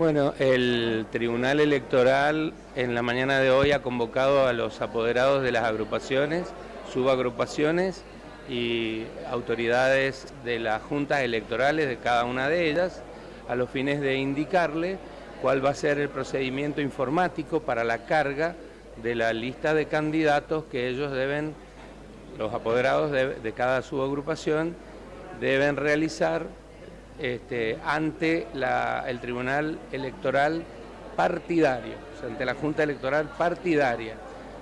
Bueno, el Tribunal Electoral en la mañana de hoy ha convocado a los apoderados de las agrupaciones, subagrupaciones y autoridades de las juntas electorales de cada una de ellas a los fines de indicarle cuál va a ser el procedimiento informático para la carga de la lista de candidatos que ellos deben, los apoderados de, cada subagrupación, deben realizar este, ante el Tribunal Electoral partidario, ante la Junta Electoral partidaria.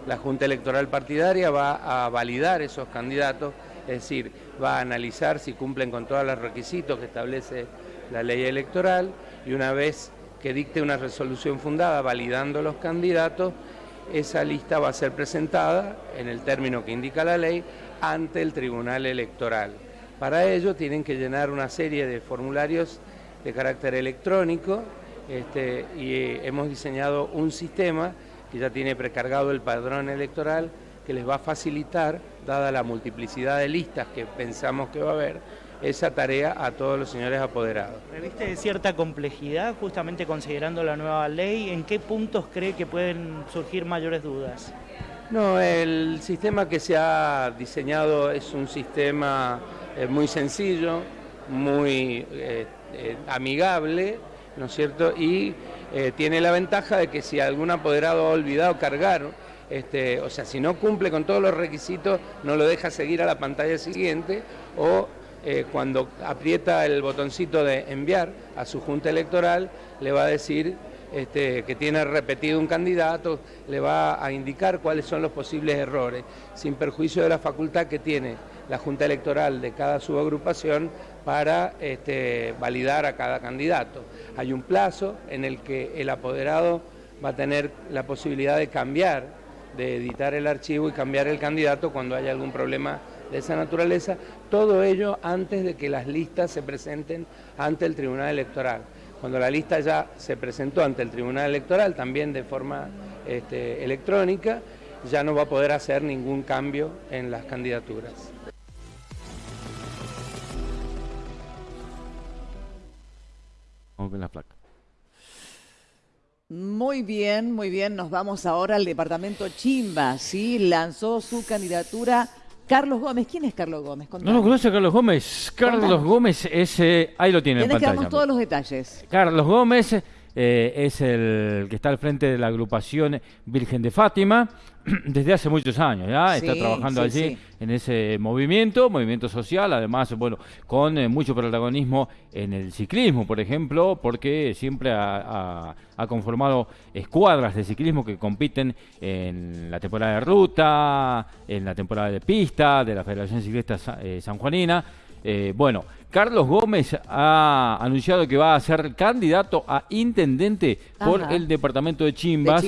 La Junta Electoral partidaria va a validar esos candidatos, es decir, va a analizar si cumplen con todos los requisitos que establece la ley electoral y una vez que dicte una resolución fundada validando los candidatos, esa lista va a ser presentada en el término que indica la ley ante el Tribunal Electoral. Para ello tienen que llenar una serie de formularios de carácter electrónico este, y eh, hemos diseñado un sistema que ya tiene precargado el padrón electoral que les va a facilitar, dada la multiplicidad de listas que pensamos que va a haber, esa tarea a todos los señores apoderados. ¿Reviste cierta complejidad justamente considerando la nueva ley? ¿En qué puntos cree que pueden surgir mayores dudas? No, el sistema que se ha diseñado es un sistema eh, muy sencillo, muy eh, eh, amigable, ¿no es cierto? Y tiene la ventaja de que si algún apoderado ha olvidado cargar, este, o sea, si no cumple con todos los requisitos, no lo deja seguir a la pantalla siguiente o eh, cuando aprieta el botoncito de enviar a su junta electoral, le va a decir este, que tiene repetido un candidato, le va a indicar cuáles son los posibles errores, sin perjuicio de la facultad que tiene la junta electoral de cada subagrupación para este, validar a cada candidato. Hay un plazo en el que el apoderado va a tener la posibilidad de cambiar, de editar el archivo y cambiar el candidato cuando haya algún problema de esa naturaleza, todo ello antes de que las listas se presenten ante el Tribunal Electoral. Cuando la lista ya se presentó ante el Tribunal Electoral, también de forma este, electrónica, ya no va a poder hacer ningún cambio en las candidaturas. Vamos con la placa. Muy bien, muy bien. Nos vamos ahora al departamento Chimba, ¿sí? Lanzó su candidatura Carlos Gómez. ¿Quién es Carlos Gómez? No lo conoce Carlos Gómez. Carlos Gómez es... Eh, ahí lo tiene en pantalla. que darnos todos los detalles. Carlos Gómez eh, es el que está al frente de la agrupación Virgen de Fátima desde hace muchos años, ¿ya? está trabajando allí en ese movimiento, movimiento social, además, bueno, con eh, mucho protagonismo en el ciclismo, por ejemplo, porque siempre ha, conformado escuadras de ciclismo que compiten en la temporada de ruta, en la temporada de pista de la Federación Ciclista eh, Sanjuanina. Eh, bueno, Carlos Gómez ha anunciado que va a ser candidato a intendente por el departamento de Chimbas,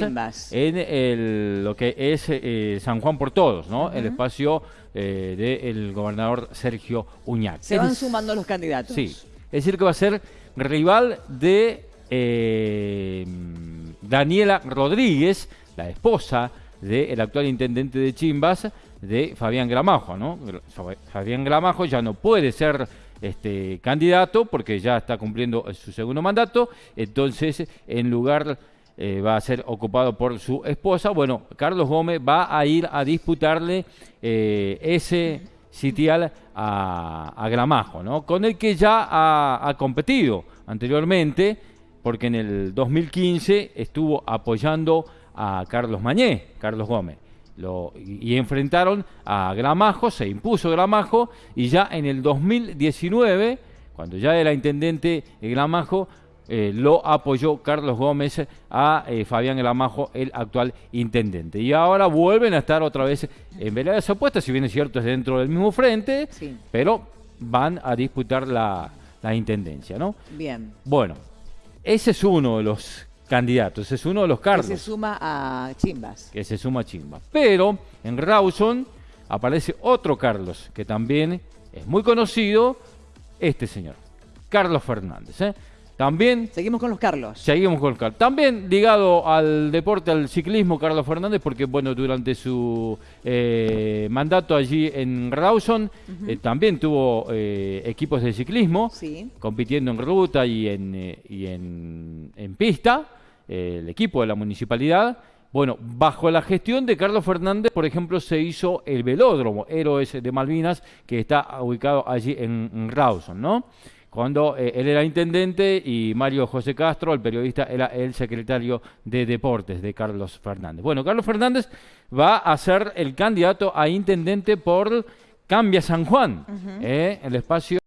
en lo que es eh, San Juan por Todos, ¿no? El espacio eh, del gobernador Sergio Uñac. Se van sumando los candidatos. Sí, es decir que va a ser rival de Daniela Rodríguez, la esposa del actual intendente de Chimbas, de Fabián Gramajo, ¿no? Fabián Gramajo ya no puede ser este candidato porque ya está cumpliendo su segundo mandato, entonces en lugar eh, va a ser ocupado por su esposa. Bueno, Carlos Gómez va a ir a disputarle eh, ese sitial a, Gramajo, ¿no? Con el que ya ha competido anteriormente, porque en el 2015 estuvo apoyando a Carlos Mañé, Carlos Gómez y, enfrentaron a Gramajo, se impuso Gramajo y ya en el 2019, cuando ya era intendente Gramajo, eh, lo apoyó Carlos Gómez a eh, Fabián Gramajo, el actual intendente. Y ahora vuelven a estar otra vez en veladas opuestas, si bien es cierto es dentro del mismo frente, pero van a disputar la, la intendencia, ¿no? Bien. Bueno, ese es uno de los candidatos. Es uno de los Carlos. Que se suma a Chimbas. Que se suma a Chimbas. Pero en Rawson aparece otro Carlos, que también es muy conocido, este señor, Carlos Fernández. ¿eh? También Seguimos con los Carlos. Seguimos con Carlos. También ligado al deporte, al ciclismo, Carlos Fernández, porque bueno, durante su eh, mandato allí en Rawson eh, también tuvo eh, equipos de ciclismo, Sí. compitiendo en ruta y en, y en, en pista, el equipo de la municipalidad. Bueno, bajo la gestión de Carlos Fernández, por ejemplo, se hizo el velódromo Héroes de Malvinas, que está ubicado allí en, en Rawson, ¿no? Cuando eh, él era intendente y Mario José Castro, el periodista, era el secretario de Deportes de Carlos Fernández. Bueno, Carlos Fernández va a ser el candidato a intendente por Cambia San Juan, eh, el espacio